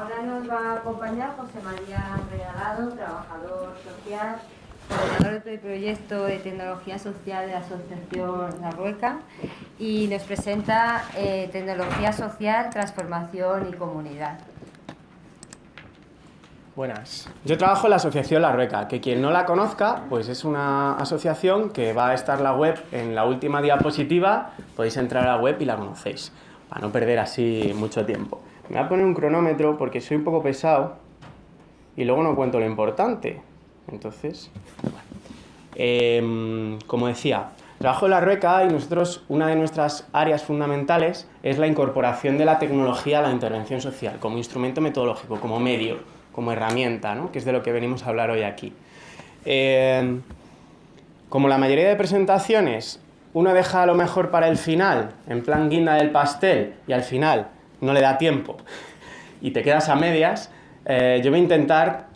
Ahora nos va a acompañar José María Regalado, trabajador social, coordinador del proyecto de tecnología social de la Asociación La Rueca y nos presenta eh, Tecnología Social, Transformación y Comunidad. Buenas. Yo trabajo en la Asociación La Rueca, que quien no la conozca, pues es una asociación que va a estar la web en la última diapositiva, podéis entrar a la web y la conocéis, para no perder así mucho tiempo. Me voy a poner un cronómetro porque soy un poco pesado y luego no cuento lo importante. Entonces, em, como decía, trabajo en la RUECA y nosotros, una de nuestras áreas fundamentales es la incorporación de la tecnología a la intervención social, como instrumento metodológico, como medio, como herramienta, ¿no? que es de lo que venimos a hablar hoy aquí. Em, como la mayoría de presentaciones, uno deja a lo mejor para el final, en plan guinda del pastel, y al final no le da tiempo y te quedas a medias, eh, yo voy a intentar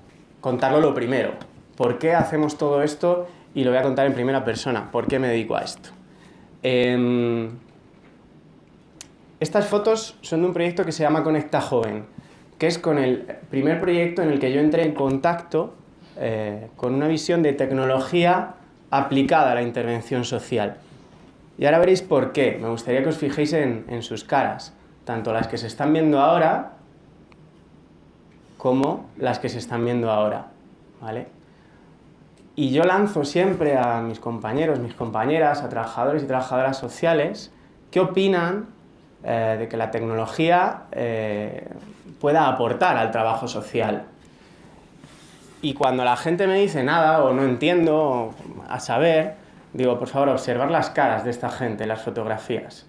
contarlo lo primero. ¿Por qué hacemos todo esto? Y lo voy a contar en primera persona. ¿Por qué me dedico a esto? Em, estas fotos son de un proyecto que se llama Conecta Joven, que es con el primer proyecto en el que yo entré en contacto eh, con una visión de tecnología aplicada a la intervención social. Y ahora veréis por qué. Me gustaría que os fijéis en sus caras tanto las que se están viendo ahora como las que se están viendo ahora, ¿vale? Y yo lanzo siempre a mis compañeros, mis compañeras, a trabajadores y trabajadoras sociales, ¿qué opinan eh, de que la tecnología eh, pueda aportar al trabajo social? Y cuando la gente me dice nada o no entiendo, a saber, digo, por favor, observar las caras de esta gente, las fotografías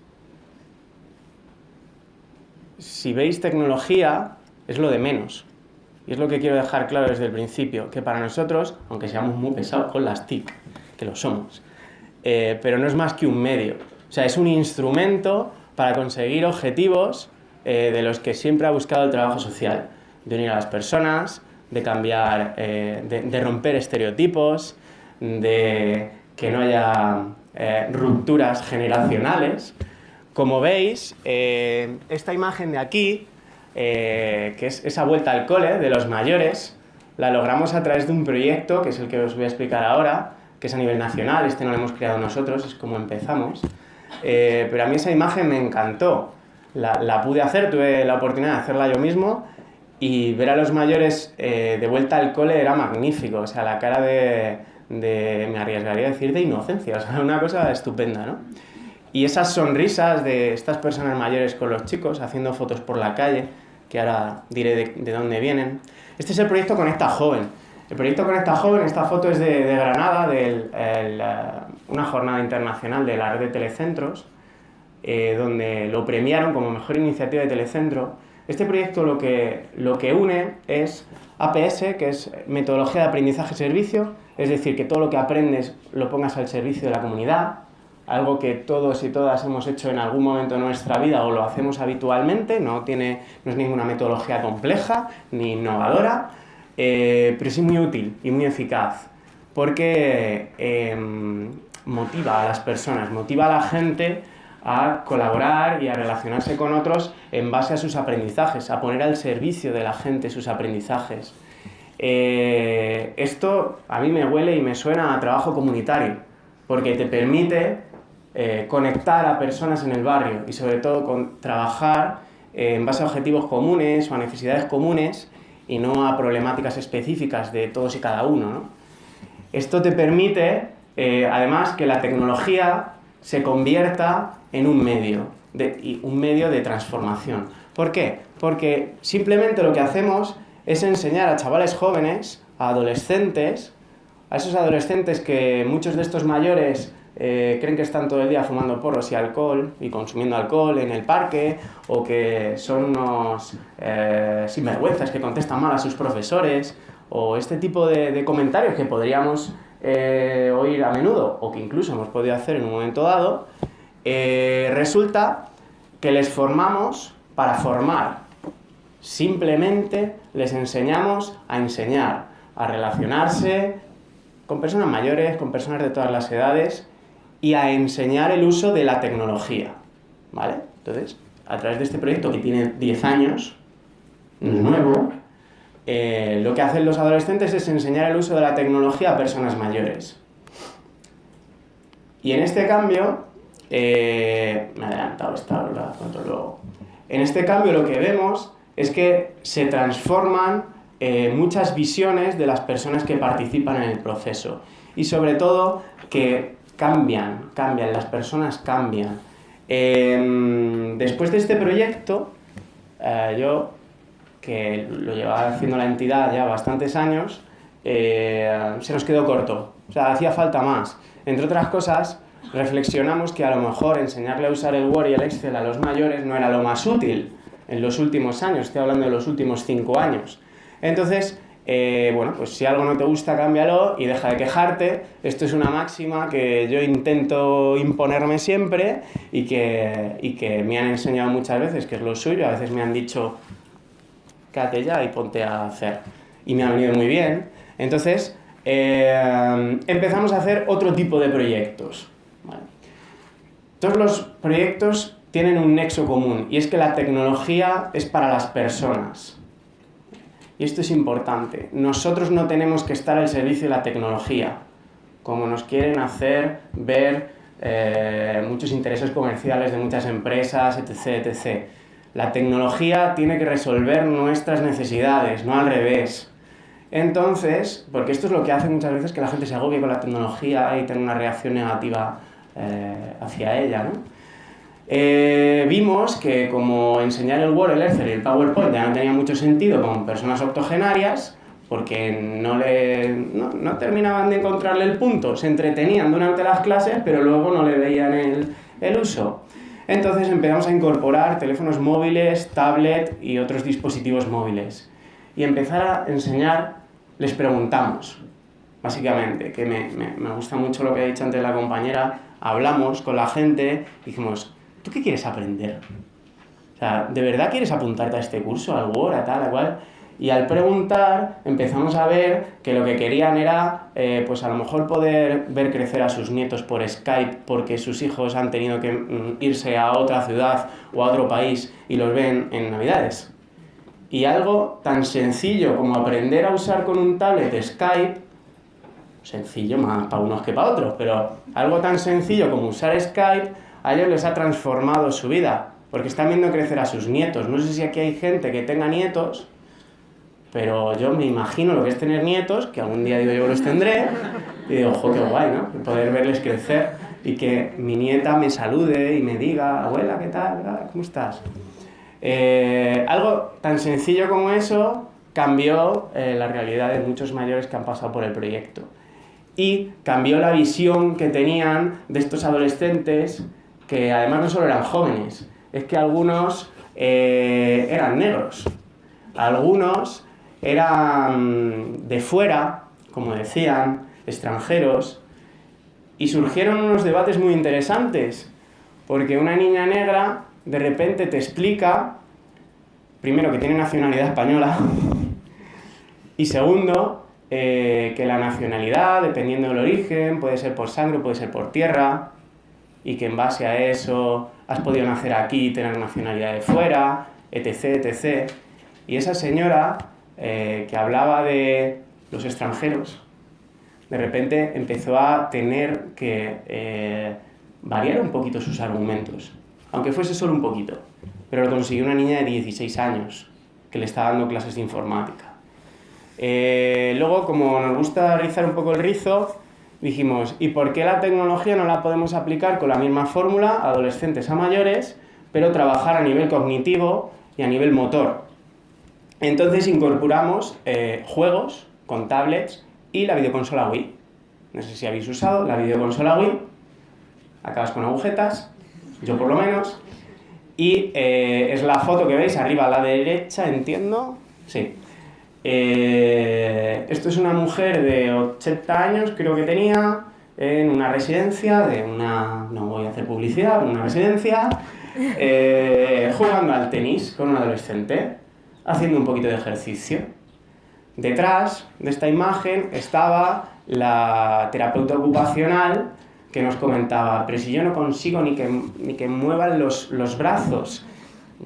si veis tecnología, es lo de menos. Y es lo que quiero dejar claro desde el principio, que para nosotros, aunque seamos muy pesados con las TIC, que lo somos, eh, pero no es más que un medio. O sea, es un instrumento para conseguir objetivos eh, de los que siempre ha buscado el trabajo social, de unir a las personas, de cambiar, eh, de, romper estereotipos, de que no haya rupturas generacionales, como veis, eh, esta imagen de aquí, eh, que es esa vuelta al cole de los mayores, la logramos a través de un proyecto, que es el que os voy a explicar ahora, que es a nivel nacional, este no lo hemos creado nosotros, es como empezamos. Eh, pero a mí esa imagen me encantó. La, pude hacer, tuve la oportunidad de hacerla yo mismo y ver a los mayores de vuelta al cole era magnífico. O sea, la cara de, de, me arriesgaría a decir, de inocencia. O sea, una cosa estupenda, ¿no? Y esas sonrisas de estas personas mayores con los chicos haciendo fotos por la calle, que ahora diré de, dónde vienen. Este es el proyecto Conecta Joven. El proyecto Conecta Joven, esta foto es de, Granada, de eh, una jornada internacional de la red de telecentros, eh, donde lo premiaron como mejor iniciativa de telecentro. Este proyecto lo que, lo que une es APS, que es metodología de aprendizaje-servicio, es decir, que todo lo que aprendes lo pongas al servicio de la comunidad, algo que todos y todas hemos hecho en algún momento de nuestra vida o lo hacemos habitualmente, no, tiene, no es ninguna metodología compleja ni innovadora, eh, pero sí muy útil y muy eficaz, porque em, motiva a las personas, motiva a la gente a colaborar y a relacionarse con otros en base a sus aprendizajes, a poner al servicio de la gente sus aprendizajes. Eh, esto a mí me huele y me suena a trabajo comunitario, porque te permite eh, conectar a personas en el barrio y sobre todo con trabajar eh, en base a objetivos comunes o a necesidades comunes y no a problemáticas específicas de todos y cada uno. Esto te permite, eh, además, que la tecnología se convierta en un medio, de, un medio de transformación. ¿Por qué? Porque simplemente lo que hacemos es enseñar a chavales jóvenes, a adolescentes, a esos adolescentes que muchos de estos mayores eh, creen que están todo el día fumando porros y alcohol y consumiendo alcohol en el parque o que son unos eh, sinvergüenzas que contestan mal a sus profesores o este tipo de, comentarios que podríamos eh, oír a menudo o que incluso hemos podido hacer en un momento dado, resulta que les formamos para formar. Simplemente les enseñamos a enseñar, a relacionarse con personas mayores, con personas de todas las edades y a enseñar el uso de la tecnología. ¿Vale? Entonces, a través de este proyecto que tiene 10 años, nuevo, eh, lo que hacen los adolescentes es enseñar el uso de la tecnología a personas mayores. Y en este cambio, eh, me he adelantado esta, la luego. En este cambio lo que vemos es que se transforman eh, muchas visiones de las personas que participan en el proceso y sobre todo que cambian, cambian, las personas cambian. Em, después de este proyecto, yo que lo llevaba haciendo la entidad ya bastantes años, eh, se nos quedó corto. O sea, hacía falta más. Entre otras cosas, reflexionamos que a lo mejor enseñarle a usar el Word y el Excel a los mayores no era lo más útil en los últimos años, estoy hablando de los últimos cinco años. Entonces, eh, bueno, pues si algo no te gusta, cámbialo y deja de quejarte. Esto es una máxima que yo intento imponerme siempre y que, y que me han enseñado muchas veces, que es lo suyo. A veces me han dicho, quédate ya y ponte a hacer. Y me ha venido muy bien. Entonces, eh, empezamos a hacer otro tipo de proyectos. Todos los proyectos tienen un nexo común y es que la tecnología es para las personas. Y esto es importante. Nosotros no tenemos que estar al servicio de la tecnología, como nos quieren hacer ver eh, muchos intereses comerciales de muchas empresas, etc. etc. La tecnología tiene que resolver nuestras necesidades, no al revés. Entonces, porque esto es lo que hace muchas veces que la gente se agobie con la tecnología y tenga una reacción negativa eh, hacia ella, ¿no? Eh, vimos que como enseñar el Word, el Excel y el PowerPoint ya no tenía mucho sentido con personas octogenarias, porque no, le, no, no, terminaban de encontrarle el punto, se entretenían durante las clases, pero luego no le veían el, el uso. Entonces empezamos a incorporar teléfonos móviles, tablet y otros dispositivos móviles. Y empezar a enseñar, les preguntamos, básicamente, que me, me, gusta mucho lo que ha dicho antes la compañera, hablamos con la gente dijimos, ¿tú qué quieres aprender? O sea, ¿de verdad quieres apuntarte a este curso, al Word, a tal, a cual? Y al preguntar empezamos a ver que lo que querían era, eh, pues a lo mejor poder ver crecer a sus nietos por Skype porque sus hijos han tenido que mm, irse a otra ciudad o a otro país y los ven en Navidades. Y algo tan sencillo como aprender a usar con un tablet Skype, sencillo más para unos que para otros, pero algo tan sencillo como usar Skype, a ellos les ha transformado su vida, porque están viendo crecer a sus nietos. No sé si aquí hay gente que tenga nietos, pero yo me imagino lo que es tener nietos, que algún día digo yo los tendré, y digo, ojo, qué guay, ¿no? Poder verles crecer y que mi nieta me salude y me diga, abuela, ¿qué tal? ¿Cómo estás? Eh, algo tan sencillo como eso cambió eh, la realidad de muchos mayores que han pasado por el proyecto. Y cambió la visión que tenían de estos adolescentes, que además no solo eran jóvenes, es que algunos eh, eran negros, algunos eran de fuera, como decían, extranjeros, y surgieron unos debates muy interesantes, porque una niña negra de repente te explica, primero, que tiene nacionalidad española, y segundo, eh, que la nacionalidad, dependiendo del origen, puede ser por sangre, puede ser por tierra, y que en base a eso has podido nacer aquí tener nacionalidad de fuera, etc, etc. Y esa señora eh, que hablaba de los extranjeros, de repente empezó a tener que eh, variar un poquito sus argumentos, aunque fuese solo un poquito. Pero lo consiguió una niña de 16 años, que le estaba dando clases de informática. Eh, luego, como nos gusta rizar un poco el rizo, dijimos, ¿y por qué la tecnología no la podemos aplicar con la misma fórmula a adolescentes a mayores, pero trabajar a nivel cognitivo y a nivel motor? Entonces incorporamos eh, juegos con tablets y la videoconsola Wii. No sé si habéis usado la videoconsola Wii. Acabas con agujetas, yo por lo menos. Y eh, es la foto que veis arriba a la derecha, entiendo. Sí. Eh, esto es una mujer de 80 años, creo que tenía, en una residencia de una... no voy a hacer publicidad, una residencia, jugando al tenis con un adolescente haciendo un poquito de ejercicio. Detrás de esta imagen estaba la terapeuta ocupacional que nos comentaba, pero si yo no consigo ni que, ni que muevan los, los brazos,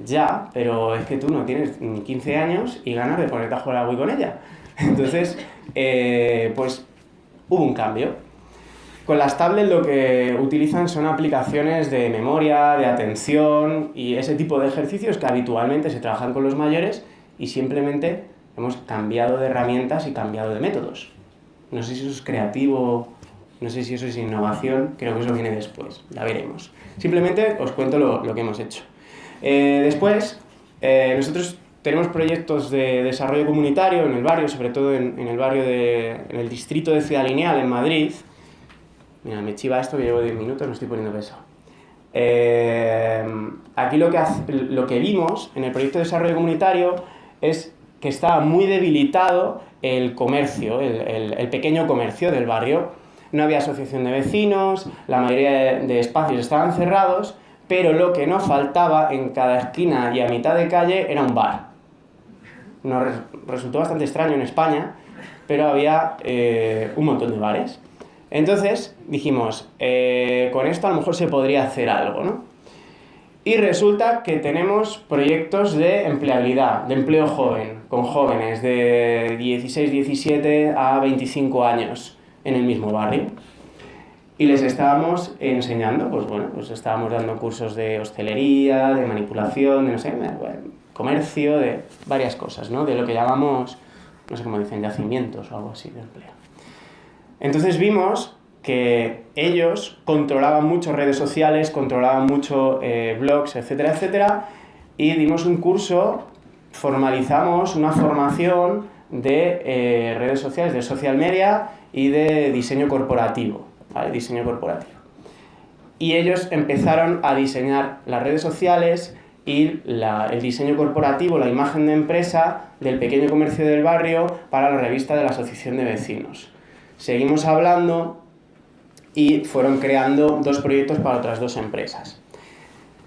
Ya, pero es que tú no tienes ni 15 años y ganas de ponerte a jugar a Wii con ella. Entonces, eh, pues hubo un cambio. Con las tablets lo que utilizan son aplicaciones de memoria, de atención y ese tipo de ejercicios que habitualmente se trabajan con los mayores y simplemente hemos cambiado de herramientas y cambiado de métodos. No sé si eso es creativo, no sé si eso es innovación, creo que eso viene después, ya veremos. Simplemente os cuento lo, que hemos hecho. Eh, después, eh, nosotros tenemos proyectos de desarrollo comunitario en el barrio, sobre todo en, el barrio de, en el distrito de Ciudad Lineal, en Madrid. Mira, me chiva esto que llevo 10 minutos, me estoy poniendo peso. Eh, aquí lo que, lo que vimos en el proyecto de desarrollo comunitario es que estaba muy debilitado el comercio, el, el, pequeño comercio del barrio. No había asociación de vecinos, la mayoría de espacios estaban cerrados, pero lo que no faltaba en cada esquina y a mitad de calle era un bar nos resultó bastante extraño en España, pero había eh, un montón de bares. Entonces dijimos, eh, con esto a lo mejor se podría hacer algo, ¿no? Y resulta que tenemos proyectos de empleabilidad, de empleo joven, con jóvenes de 16, 17 a 25 años en el mismo barrio. Y les estábamos enseñando, pues bueno, pues estábamos dando cursos de hostelería, de manipulación, de no sé, comercio, de varias cosas, ¿no? De lo que llamamos, no sé cómo dicen, yacimientos o algo así de empleo. Entonces vimos que ellos controlaban mucho redes sociales, controlaban mucho eh, blogs, etcétera, etcétera, y dimos un curso, formalizamos una formación de eh, redes sociales, de social media y de diseño corporativo, ¿vale? Diseño corporativo. Y ellos empezaron a diseñar las redes sociales, y el diseño corporativo, la imagen de empresa del pequeño comercio del barrio para la revista de la Asociación de Vecinos. Seguimos hablando y fueron creando dos proyectos para otras dos empresas.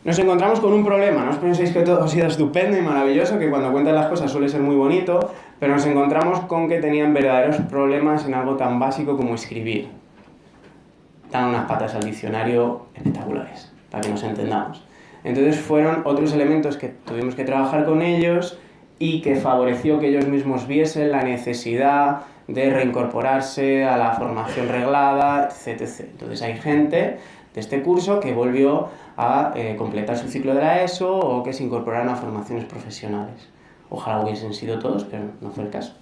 Nos encontramos con un problema, no os penséis que todo ha sido estupendo y maravilloso, que cuando cuentan las cosas suele ser muy bonito, pero nos encontramos con que tenían verdaderos problemas en algo tan básico como escribir. Dan unas patas al diccionario espectaculares, para que nos entendamos. Entonces fueron otros elementos que tuvimos que trabajar con ellos y que favoreció que ellos mismos viesen la necesidad de reincorporarse a la formación reglada, etc. Entonces hay gente de este curso que volvió a eh, completar su ciclo de la ESO o que se incorporaron a formaciones profesionales. Ojalá hubiesen sido todos, pero no fue el caso.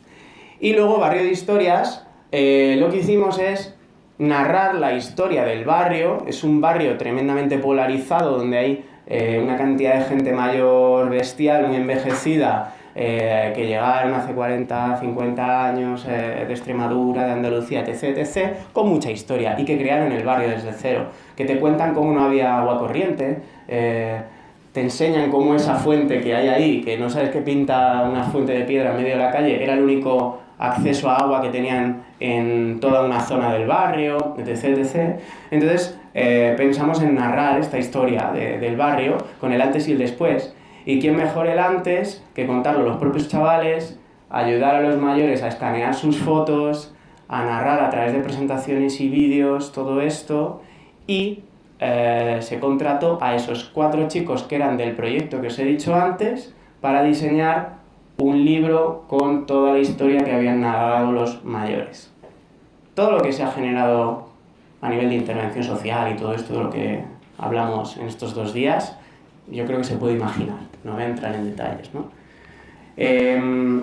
Y luego, Barrio de Historias, eh, lo que hicimos es narrar la historia del barrio. Es un barrio tremendamente polarizado donde hay eh, una cantidad de gente mayor bestial, muy envejecida, eh, que llegaron hace 40, 50 años eh, de Extremadura, de Andalucía, etc., etc., con mucha historia y que crearon el barrio desde cero, que te cuentan cómo no había agua corriente, te enseñan cómo esa fuente que hay ahí, que no sabes qué pinta una fuente de piedra en medio de la calle, era el único acceso a agua que tenían en toda una zona del barrio, etc. etc. Entonces eh, pensamos en narrar esta historia del barrio con el antes y el después. ¿Y quién mejor el antes que contarlo los propios chavales, ayudar a los mayores a escanear sus fotos, a narrar a través de presentaciones y vídeos todo esto y eh, se contrató a esos cuatro chicos que eran del proyecto que os he dicho antes para diseñar un libro con toda la historia que habían narrado los mayores. Todo lo que se ha generado a nivel de intervención social y todo esto de lo que hablamos en estos dos días, yo creo que se puede imaginar, no voy a entrar en detalles. ¿no? Em,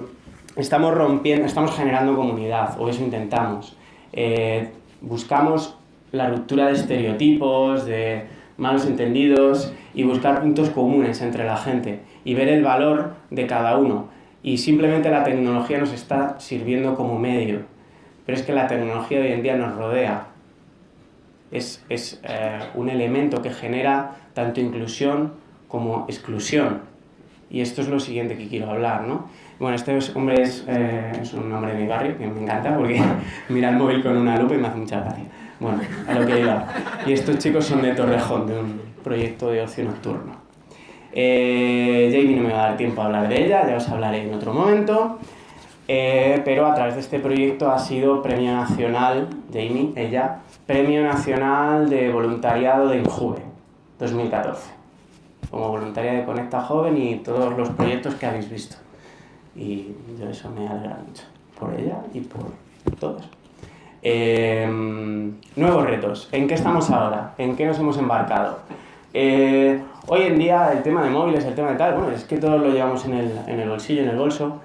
estamos rompiendo, estamos generando comunidad, o eso intentamos. Eh, buscamos la ruptura de estereotipos, de malos entendidos y buscar puntos comunes entre la gente y ver el valor de cada uno y simplemente la tecnología nos está sirviendo como medio. Pero es que la tecnología hoy en día nos rodea. Es, es eh, un elemento que genera tanto inclusión como exclusión. Y esto es lo siguiente que quiero hablar, ¿no? Bueno, este hombre es, eh, es un hombre de mi barrio que me encanta porque mira el móvil con una lupa y me hace mucha gracia. Bueno, a lo que iba. Y estos chicos son de Torrejón, de un proyecto de ocio nocturno. Eh, Jamie no me va a dar tiempo a hablar de ella, ya os hablaré en otro momento. Eh, pero a través de este proyecto ha sido Premio Nacional, Jamie, ella, Premio Nacional de Voluntariado de Injuve, 2014. como voluntaria de Conecta Joven y todos los proyectos que habéis visto. Y yo eso me alegra mucho, por ella y por todos. Em, nuevos retos. ¿En qué estamos ahora? ¿En qué nos hemos embarcado? Eh, hoy en día el tema de móviles, el tema de tal, bueno, es que todos lo llevamos en el, en el bolsillo, en el bolso,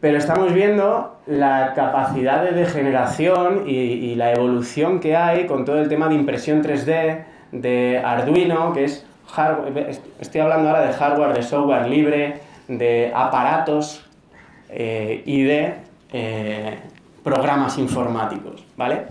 pero estamos viendo la capacidad de degeneración y, la evolución que hay con todo el tema de impresión 3D, de Arduino, que es hardware, estoy hablando ahora de hardware, de software libre, de aparatos eh, y de eh, programas informáticos, ¿vale?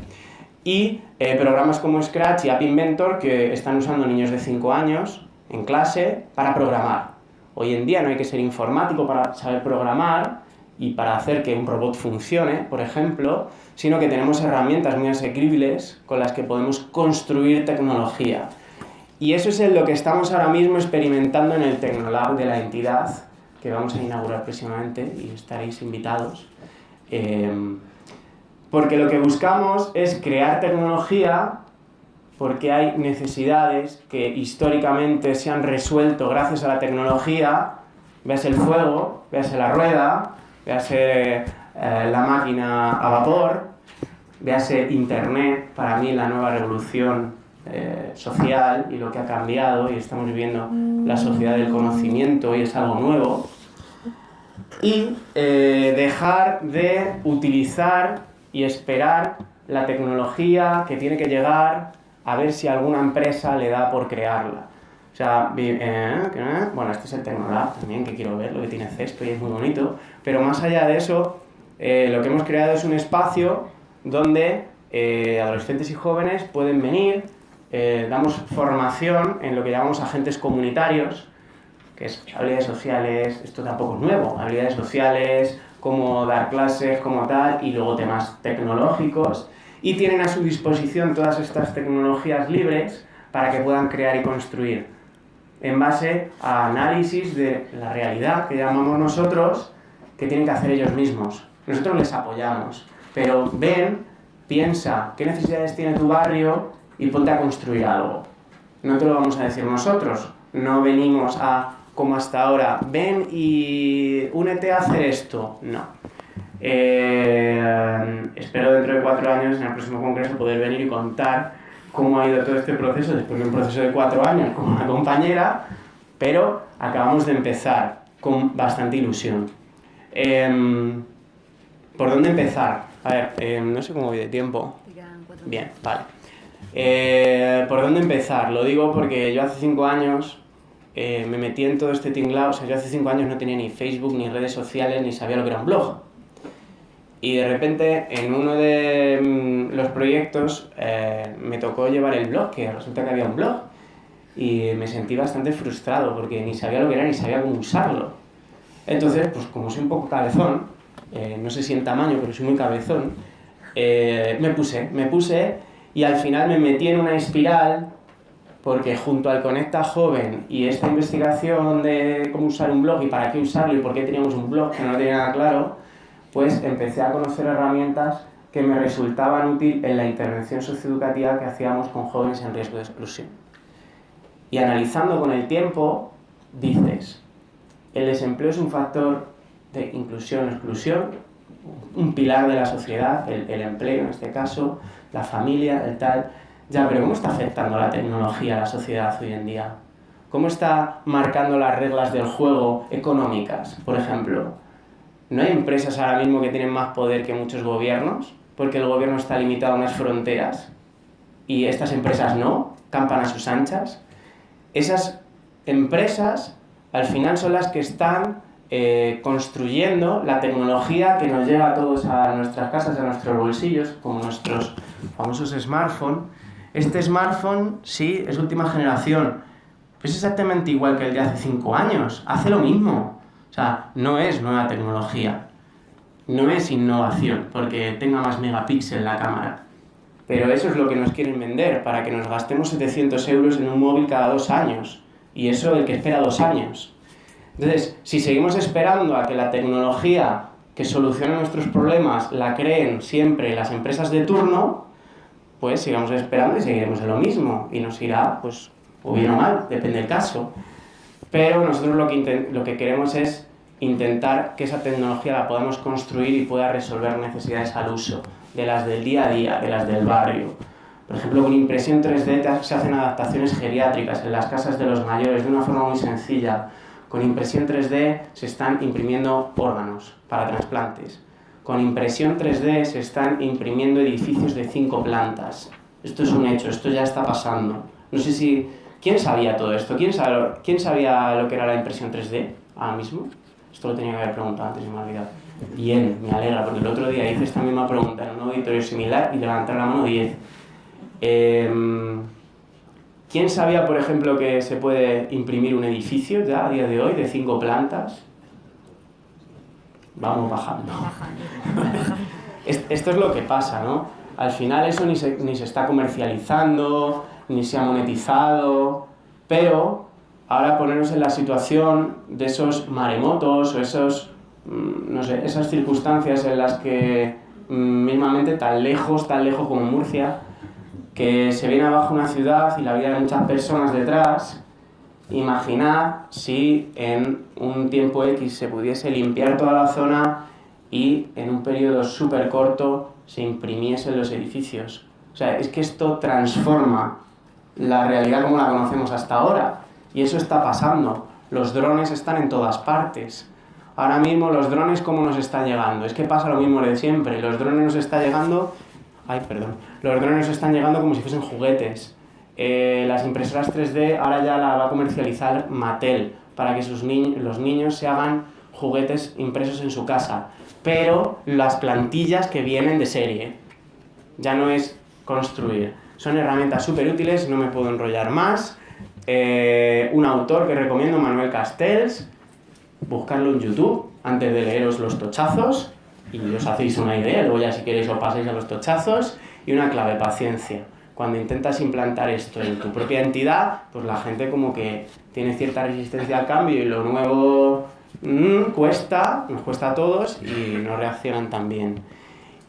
Y eh, programas como Scratch y App Inventor que están usando niños de 5 años en clase para programar. Hoy en día no hay que ser informático para saber programar y para hacer que un robot funcione, por ejemplo, sino que tenemos herramientas muy asequibles con las que podemos construir tecnología. Y eso es lo que estamos ahora mismo experimentando en el Tecnolab de la entidad, que vamos a inaugurar próximamente y estaréis invitados. Eh, porque lo que buscamos es crear tecnología porque hay necesidades que históricamente se han resuelto gracias a la tecnología, veas el fuego, veas la rueda, veas eh, la máquina a vapor, veas internet, para mí la nueva revolución eh, social y lo que ha cambiado y estamos viviendo la sociedad del conocimiento y es algo nuevo. Y eh, dejar de utilizar y esperar la tecnología que tiene que llegar a ver si alguna empresa le da por crearla. O sea, eh, bueno, este es el Tecnolab también, que quiero ver, lo que tiene Cesto y es muy bonito. Pero más allá de eso, lo que hemos creado es un espacio donde adolescentes y jóvenes pueden venir, eh, damos formación en lo que llamamos agentes comunitarios, que es habilidades sociales, esto tampoco es nuevo, habilidades sociales, cómo dar clases, cómo tal, y luego temas tecnológicos, y tienen a su disposición todas estas tecnologías libres para que puedan crear y construir, en base a análisis de la realidad que llamamos nosotros, que tienen que hacer ellos mismos. Nosotros les apoyamos, pero ven, piensa, ¿qué necesidades tiene tu barrio? y ponte a construir algo. No te lo vamos a decir nosotros, no venimos a, como hasta ahora, ven y únete a hacer esto, no. Eh, espero dentro de cuatro años, en el próximo congreso, poder venir y contar cómo ha ido todo este proceso, después de un proceso de cuatro años con una compañera, pero acabamos de empezar con bastante ilusión. Em, ¿Por dónde empezar? A ver, em, no sé cómo voy de tiempo. Bien, vale. Eh, ¿Por dónde empezar? Lo digo porque yo hace cinco años eh, me metí en todo este tinglado, o sea, yo hace cinco años no tenía ni Facebook, ni redes sociales, ni sabía lo que era un blog. Y de repente, en uno de mm, los proyectos, eh, me tocó llevar el blog, que resulta que había un blog. Y me sentí bastante frustrado, porque ni sabía lo que era, ni sabía cómo usarlo. Entonces, pues como soy un poco cabezón, no sé si en tamaño, pero soy muy cabezón, me puse, me puse y al final me metí en una espiral porque junto al Conecta Joven y esta investigación de cómo usar un blog y para qué usarlo y por qué teníamos un blog que no tenía nada claro, pues empecé a conocer herramientas que me resultaban útiles en la intervención socioeducativa que hacíamos con jóvenes en riesgo de exclusión. Y analizando con el tiempo, dices, el desempleo es un factor de inclusión o exclusión, un pilar de la sociedad, el, el empleo en este caso, la familia, el tal. Ya, pero ¿cómo está afectando la tecnología a la sociedad hoy en día? ¿Cómo está marcando las reglas del juego económicas, por ejemplo? ¿No hay empresas ahora mismo que tienen más poder que muchos gobiernos? Porque el gobierno está limitado a unas fronteras y estas empresas no, campan a sus anchas. Esas empresas al final son las que están eh, construyendo la tecnología que nos llega a todos a nuestras casas, a nuestros bolsillos, como nuestros famosos smartphones. Este smartphone, sí, es última generación, es exactamente igual que el de hace 5 años, hace lo mismo. O sea, no es nueva tecnología, no es innovación, porque tenga más megapíxeles la cámara. Pero eso es lo que nos quieren vender, para que nos gastemos 700 euros en un móvil cada dos años. Y eso el que espera dos años. Entonces, si seguimos esperando a que la tecnología que solucione nuestros problemas la creen siempre las empresas de turno, pues sigamos esperando y seguiremos en lo mismo y nos irá pues o bien o mal, depende del caso. Pero nosotros lo que, lo que queremos es intentar que esa tecnología la podamos construir y pueda resolver necesidades al uso, de las del día a día, de las del barrio. Por ejemplo, con impresión 3D se hacen adaptaciones geriátricas en las casas de los mayores de una forma muy sencilla. Con impresión 3D se están imprimiendo órganos para trasplantes. Con impresión 3D se están imprimiendo edificios de cinco plantas. Esto es un hecho, esto ya está pasando. No sé si... ¿Quién sabía todo esto? ¿Quién, ¿Quién sabía lo que era la impresión 3D ahora mismo? Esto lo tenía que haber preguntado antes y me ha olvidado. Bien, me alegra, porque el otro día hice esta misma pregunta en un auditorio similar y levantaron la mano 10. Em, ¿Quién sabía, por ejemplo, que se puede imprimir un edificio ya a día de hoy de cinco plantas? Vamos bajando. Esto es lo que pasa, ¿no? Al final eso ni se, ni se está comercializando, ni se ha monetizado, pero ahora ponernos en la situación de esos maremotos o esos, mm, no sé, esas circunstancias en las que mm, mismamente tan lejos, tan lejos como Murcia, que se viene abajo una ciudad y la vida de muchas personas detrás, imaginad si en un tiempo X se pudiese limpiar toda la zona y en un periodo súper corto se imprimiesen los edificios. O sea, es que esto transforma la realidad como la conocemos hasta ahora. Y eso está pasando. Los drones están en todas partes. Ahora mismo los drones, ¿cómo nos están llegando? Es que pasa lo mismo de siempre. Los drones nos están llegando... Ay, perdón. Los drones nos están llegando como si fuesen juguetes. Eh, las impresoras 3D ahora ya la va a comercializar Mattel para que sus los niños se hagan juguetes impresos en su casa. Pero las plantillas que vienen de serie. Ya no es construir. Son herramientas súper útiles, no me puedo enrollar más. Eh, un autor que recomiendo, Manuel Castells, buscarlo en YouTube antes de leeros los tochazos y os hacéis una idea, luego ya si queréis os pasáis a los tochazos y una clave, paciencia. Cuando intentas implantar esto en tu propia entidad, pues la gente como que tiene cierta resistencia al cambio y lo nuevo mmm, cuesta, nos cuesta a todos y no reaccionan tan bien.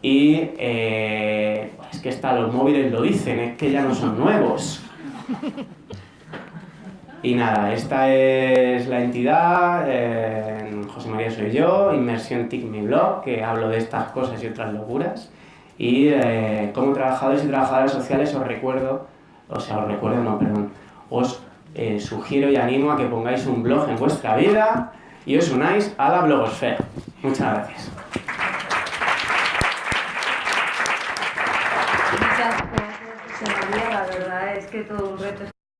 Y eh, es que está, los móviles lo dicen, es que ya no son nuevos. Y nada, esta es la entidad, eh, José María soy yo, Inmersión TIC mi blog, que hablo de estas cosas y otras locuras. Y eh, como trabajadores y trabajadoras sociales os recuerdo, o sea, os recuerdo, no, perdón, os eh, sugiero y animo a que pongáis un blog en vuestra vida y os unáis a la blogosfera. Muchas gracias. Muchas gracias, José María. La verdad es que todo un reto